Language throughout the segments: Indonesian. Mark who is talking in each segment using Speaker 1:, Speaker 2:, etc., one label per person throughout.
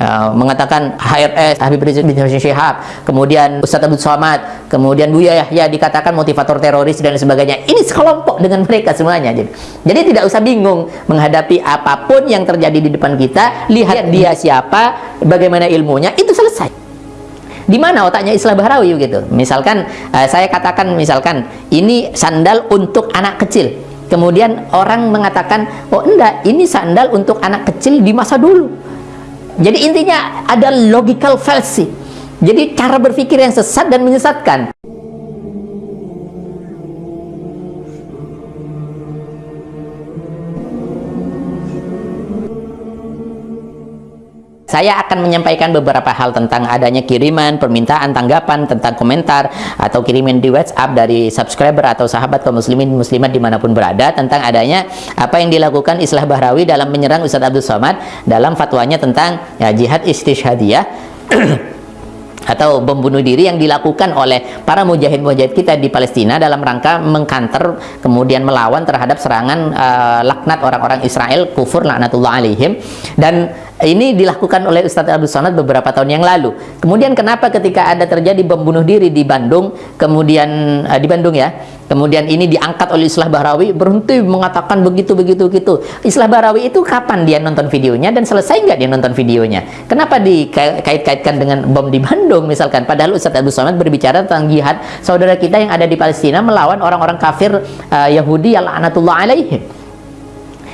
Speaker 1: uh, mengatakan HRS Habib Rizik bin Syihab kemudian Ustadz Abdul Somad kemudian Buya Yahya dikatakan motivator teroris dan sebagainya. Ini sekelompok dengan mereka semuanya jadi jadi tidak usah bingung menghadapi apa pun yang terjadi di depan kita lihat dia siapa bagaimana ilmunya itu selesai. Di mana otaknya Islam Bahrawi gitu? Misalkan uh, saya katakan misalkan ini sandal untuk anak kecil. Kemudian orang mengatakan oh enggak ini sandal untuk anak kecil di masa dulu jadi intinya ada logical fallacy. Jadi cara berpikir yang sesat dan menyesatkan Saya akan menyampaikan beberapa hal tentang adanya kiriman, permintaan, tanggapan, tentang komentar, atau kiriman di WhatsApp dari subscriber atau sahabat kaum muslimin muslimat di mana pun berada, tentang adanya apa yang dilakukan Islah Bahrawi dalam menyerang Ustadz Abdul Somad dalam fatwanya tentang ya, jihad istishhadiyah atau bom bunuh diri yang dilakukan oleh para mujahid-mujahid kita di Palestina dalam rangka mengkanter kemudian melawan terhadap serangan uh, laknat orang-orang Israel kufur laknatullah alaihim. Dan ini dilakukan oleh Ustadz Abdul Somad beberapa tahun yang lalu. Kemudian kenapa ketika ada terjadi bom bunuh diri di Bandung, kemudian uh, di Bandung ya, kemudian ini diangkat oleh Islah Bahrawi berhenti mengatakan begitu begitu begitu. Islah Bahrawi itu kapan dia nonton videonya dan selesai nggak dia nonton videonya? Kenapa dikait-kaitkan dengan bom di Bandung misalkan? Padahal Ustadz Abdul Somad berbicara tentang jihad saudara kita yang ada di Palestina melawan orang-orang kafir uh, Yahudi yang laknatullah alaihim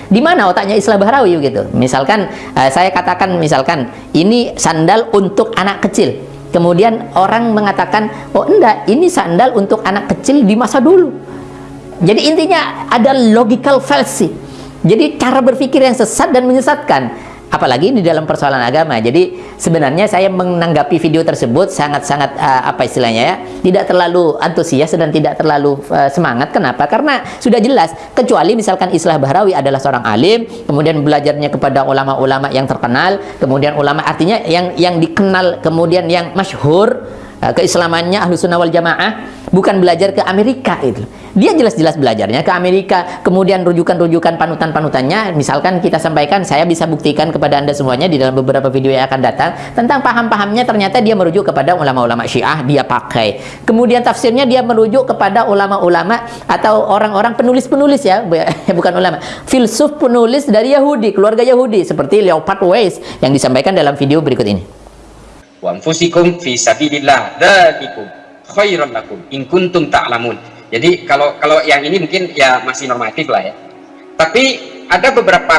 Speaker 1: di mana otaknya Islam Bahrawi gitu? Misalkan uh, saya katakan misalkan ini sandal untuk anak kecil. Kemudian orang mengatakan oh enggak ini sandal untuk anak kecil di masa dulu. Jadi intinya ada logical fallacy. Jadi cara berpikir yang sesat dan menyesatkan apalagi di dalam persoalan agama. Jadi sebenarnya saya menanggapi video tersebut sangat-sangat uh, apa istilahnya ya tidak terlalu antusias dan tidak terlalu uh, semangat. Kenapa? Karena sudah jelas kecuali misalkan Islah Bahrawi adalah seorang alim kemudian belajarnya kepada ulama-ulama yang terkenal kemudian ulama artinya yang yang dikenal kemudian yang masyhur keislamannya ahlu sunnah wal jamaah bukan belajar ke Amerika itu. Dia jelas-jelas belajarnya ke Amerika kemudian rujukan-rujukan panutan-panutannya. Misalkan kita sampaikan saya bisa buktikan kepada anda semuanya di dalam beberapa video yang akan datang tentang paham-pahamnya. Ternyata dia merujuk kepada ulama-ulama syiah dia pakai. Kemudian tafsirnya dia merujuk kepada ulama-ulama atau orang-orang penulis-penulis ya bukan ulama filsuf penulis dari Yahudi keluarga Yahudi seperti Leopold Weiss yang disampaikan dalam video berikut ini
Speaker 2: wa anfusikum fi sabilillah. Dzalikum khairan lakum. In kuntum ta'lamun. Jadi kalau kalau yang ini mungkin ya masih normatif lah ya. Tapi ada beberapa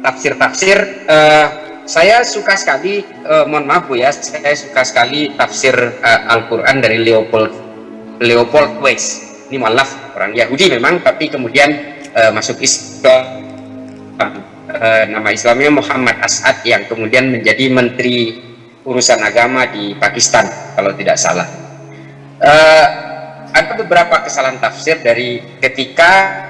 Speaker 2: tafsir-tafsir uh, saya suka sekali uh, mohon maaf Bu ya, saya suka sekali tafsir uh, Al-Qur'an dari Leopold Leopold Weiss. Ini mualaf orang Yahudi memang tapi kemudian uh, masuk Islam. Uh, nama Islamnya Muhammad As'ad yang kemudian menjadi menteri urusan agama di Pakistan kalau tidak salah. Uh, ada beberapa kesalahan tafsir dari ketika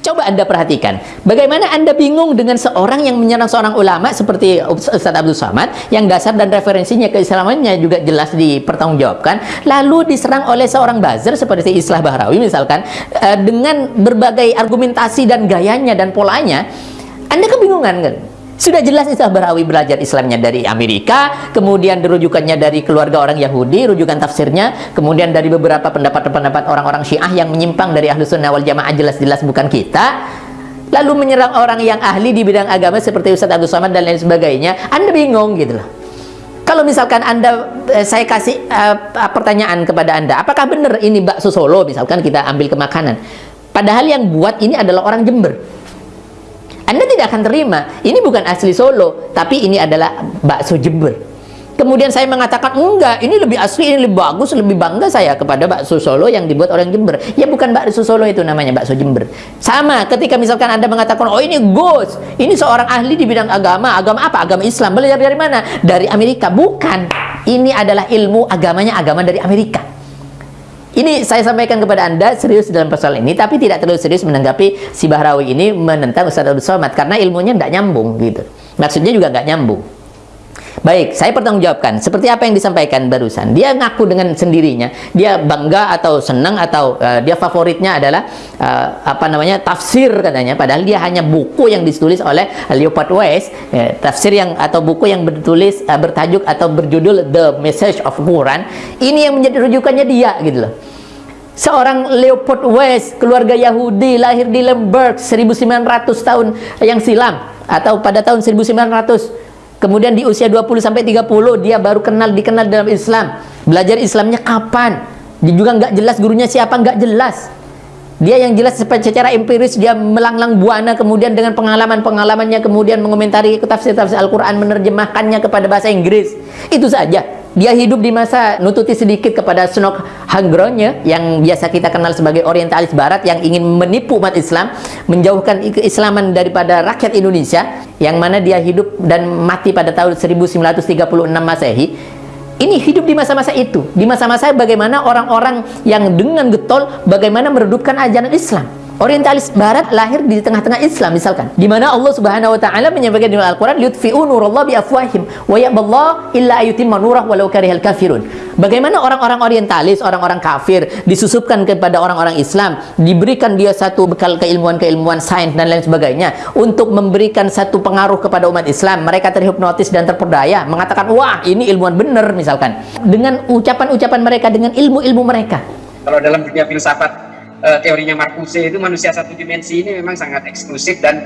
Speaker 1: Coba Anda perhatikan, bagaimana Anda bingung dengan seorang yang menyerang seorang ulama seperti Ustaz Abdul Somad, yang dasar dan referensinya keislamannya juga jelas dipertanggungjawabkan, lalu diserang oleh seorang buzzer seperti Islah Bahrawi misalkan, eh, dengan berbagai argumentasi dan gayanya dan polanya, Anda kebingungan kan? Sudah jelas Islam Barawi belajar Islamnya dari Amerika, kemudian rujukannya dari keluarga orang Yahudi, rujukan tafsirnya, kemudian dari beberapa pendapat-pendapat orang-orang Syiah yang menyimpang dari Ahlus Sunnah wal Jamaah jelas-jelas bukan kita. Lalu menyerang orang yang ahli di bidang agama seperti Ustaz Abdul Somad dan lain sebagainya, Anda bingung gitu loh. Kalau misalkan Anda eh, saya kasih uh, pertanyaan kepada Anda, apakah benar ini bakso Solo misalkan kita ambil ke makanan? Padahal yang buat ini adalah orang Jember anda tidak akan terima. Ini bukan asli Solo, tapi ini adalah bakso Jember. Kemudian saya mengatakan, enggak, ini lebih asli, ini lebih bagus, lebih bangga saya kepada bakso Solo yang dibuat orang Jember. Ya bukan bakso Solo itu namanya, bakso Jember. Sama ketika misalkan Anda mengatakan, oh ini Gus, ini seorang ahli di bidang agama. Agama apa? Agama Islam. Belajar dari mana? Dari Amerika. Bukan. Ini adalah ilmu agamanya agama dari Amerika. Ini saya sampaikan kepada Anda serius dalam persoalan ini, tapi tidak terlalu serius menanggapi si Bahrawi ini menentang Ustaz Abdul Somad karena ilmunya tidak nyambung gitu. Maksudnya juga nggak nyambung. Baik, saya pertanggungjawabkan. Seperti apa yang disampaikan barusan. Dia ngaku dengan sendirinya. Dia bangga atau senang atau uh, dia favoritnya adalah uh, apa namanya tafsir katanya. Padahal dia hanya buku yang ditulis oleh Leopold Weiss. Uh, tafsir yang atau buku yang bertulis uh, bertajuk atau berjudul The Message of Quran. Ini yang menjadi rujukannya dia gitu loh. Seorang Leopold Weiss, keluarga Yahudi, lahir di Lemberg 1900 tahun yang silam atau pada tahun 1900 Kemudian di usia 20 sampai 30 dia baru kenal dikenal dalam Islam. Belajar Islamnya kapan? Dia juga nggak jelas gurunya siapa, nggak jelas. Dia yang jelas secara empiris dia melanglang buana kemudian dengan pengalaman-pengalamannya kemudian mengomentari tafsir-tafsir Al-Qur'an menerjemahkannya kepada bahasa Inggris. Itu saja. Dia hidup di masa nututi sedikit kepada Snok Hangronye yang biasa kita kenal sebagai orientalis barat yang ingin menipu umat Islam, menjauhkan keislaman daripada rakyat Indonesia yang mana dia hidup dan mati pada tahun 1936 Masehi. Ini hidup di masa-masa itu, di masa-masa bagaimana orang-orang yang dengan getol bagaimana meredupkan ajaran Islam. Orientalis barat lahir di tengah-tengah Islam misalkan. Di mana Allah Subhanahu wa taala menyampaikan di Al-Qur'an yutfi'u nurallah bi afwahim wa ya'ballahu illa ayutimma nurah walau karihal kafirun. Bagaimana orang-orang orientalis, orang-orang kafir disusupkan kepada orang-orang Islam, diberikan dia satu bekal keilmuan-keilmuan sains dan lain sebagainya untuk memberikan satu pengaruh kepada umat Islam. Mereka terhipnotis dan terperdaya, mengatakan, "Wah, ini ilmuwan benar," misalkan. Dengan ucapan-ucapan mereka dengan ilmu-ilmu mereka.
Speaker 2: Kalau dalam dunia filsafat uh, teorinya Marcuse itu manusia satu dimensi ini memang sangat eksklusif dan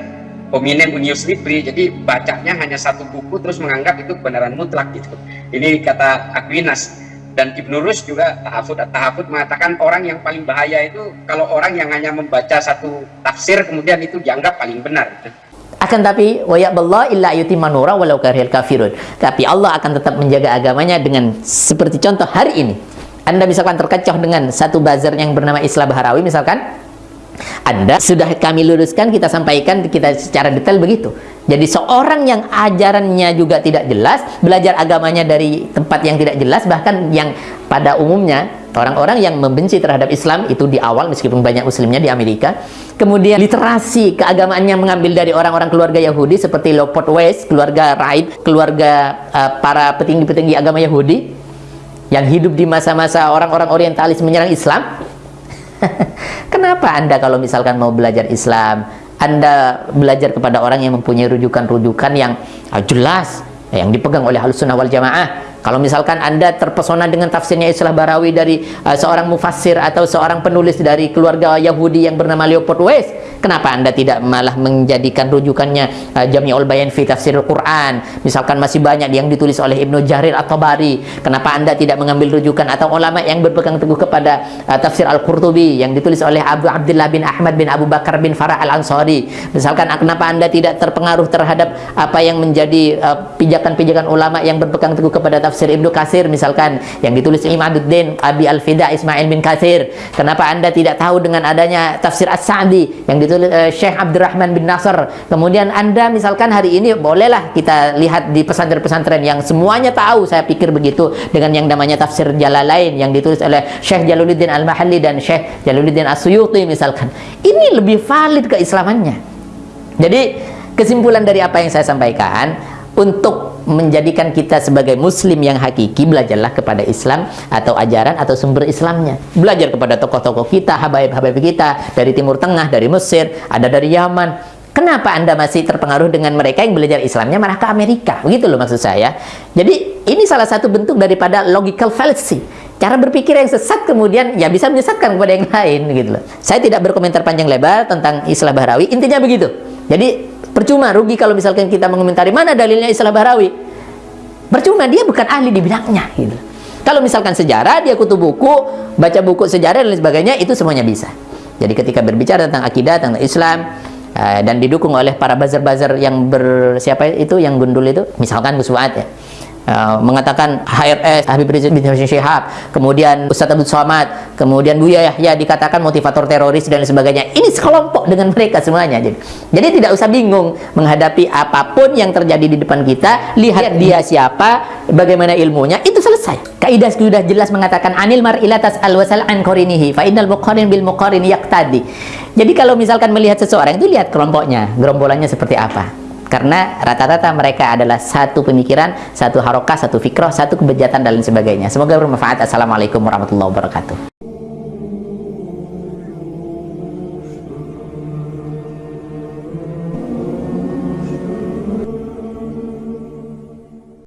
Speaker 2: hominem unius libri jadi bacanya hanya satu buku terus menganggap itu kebenaran mutlak gitu. Ini kata Aquinas. Dan Ibn Rus juga tahafud tahafud mengatakan orang yang paling bahaya itu kalau orang yang hanya membaca satu tafsir kemudian itu dianggap paling benar gitu.
Speaker 1: akan tapi wayaqballah illa manura walau karihal kafirun. Tapi Allah akan tetap menjaga agamanya dengan seperti contoh hari ini anda misalkan terkecoh dengan satu buzzer yang bernama Islam Baharawi misalkan, Anda sudah kami luruskan, kita sampaikan kita secara detail begitu. Jadi seorang yang ajarannya juga tidak jelas, belajar agamanya dari tempat yang tidak jelas, bahkan yang pada umumnya orang-orang yang membenci terhadap Islam itu di awal meskipun banyak muslimnya di Amerika, kemudian literasi keagamaannya mengambil dari orang-orang keluarga Yahudi seperti Leopold Weiss, keluarga Raib, keluarga uh, para petinggi-petinggi agama Yahudi, yang hidup di masa-masa orang-orang orientalis menyerang Islam? Kenapa anda kalau misalkan mau belajar Islam anda belajar kepada orang yang mempunyai rujukan-rujukan yang ah, jelas yang dipegang oleh halus sunnah wal jamaah? Kalau misalkan Anda terpesona dengan tafsirnya Islah Barawi dari uh, seorang mufassir atau seorang penulis dari keluarga Yahudi yang bernama Leopold Weiss, kenapa Anda tidak malah menjadikan rujukannya uh, Jami'ul Bayan fi Tafsir Al-Quran? Misalkan masih banyak yang ditulis oleh Ibnu Jarir atau Bari. Kenapa Anda tidak mengambil rujukan atau ulama yang berpegang teguh kepada uh, Tafsir Al-Qurtubi yang ditulis oleh Abu Abdullah bin Ahmad bin Abu Bakar bin Farah Al-Ansari? Misalkan kenapa Anda tidak terpengaruh terhadap apa yang menjadi pijakan-pijakan uh, ulama yang berpegang teguh kepada tafsir tafsir Ibnu Kasir misalkan yang ditulis Imaduddin Abi Al-Fida Ismail bin Kasir kenapa anda tidak tahu dengan adanya tafsir As-Sa'di yang ditulis uh, Syekh Abdurrahman bin Nasr. Kemudian anda misalkan hari ini bolehlah kita lihat di pesantren-pesantren yang semuanya tahu. Saya pikir begitu dengan yang namanya tafsir Jalalain yang ditulis oleh Syekh Jaluluddin Al-Mahalli dan Syekh Jaluluddin As-Suyuti misalkan. Ini lebih valid keislamannya. Jadi kesimpulan dari apa yang saya sampaikan untuk menjadikan kita sebagai muslim yang hakiki belajarlah kepada Islam atau ajaran atau sumber Islamnya belajar kepada tokoh-tokoh kita habaib-habaib kita dari Timur Tengah dari Mesir ada dari Yaman Kenapa Anda masih terpengaruh dengan mereka yang belajar Islamnya malah ke Amerika? Begitu loh maksud saya. Jadi ini salah satu bentuk daripada logical fallacy. Cara berpikir yang sesat kemudian ya bisa menyesatkan kepada yang lain gitu loh. Saya tidak berkomentar panjang lebar tentang Islam Bahrawi, intinya begitu. Jadi Percuma rugi kalau misalkan kita mengomentari mana dalilnya Islam Bahrawi. Percuma dia bukan ahli di bidangnya gitu. Kalau misalkan sejarah dia kutu buku, baca buku sejarah dan lain sebagainya itu semuanya bisa. Jadi ketika berbicara tentang akidah, tentang Islam uh, dan didukung oleh para buzzer-buzzer yang bersiapa itu yang gundul itu, misalkan Gus ya Uh, mengatakan HRS Habib Rizik bin Syihab kemudian Ustaz Abdul Somad kemudian Buya Yahya dikatakan motivator teroris dan sebagainya. Ini sekelompok dengan mereka semuanya jadi, jadi tidak usah bingung menghadapi apa pun yang terjadi di depan kita lihat dia siapa bagaimana ilmunya itu selesai. Kaidah sudah jelas mengatakan anil mar'ilatas al wasal an korinihi fa innal muqarin bil muqarin yaqtadi. Jadi kalau misalkan melihat seseorang itu lihat kelompoknya gerombolannya seperti apa karena rata-rata mereka adalah satu pemikiran satu harokah satu fikroh satu kebejatan dan lain sebagainya. Semoga bermanfaat. Assalamualaikum warahmatullahi wabarakatuh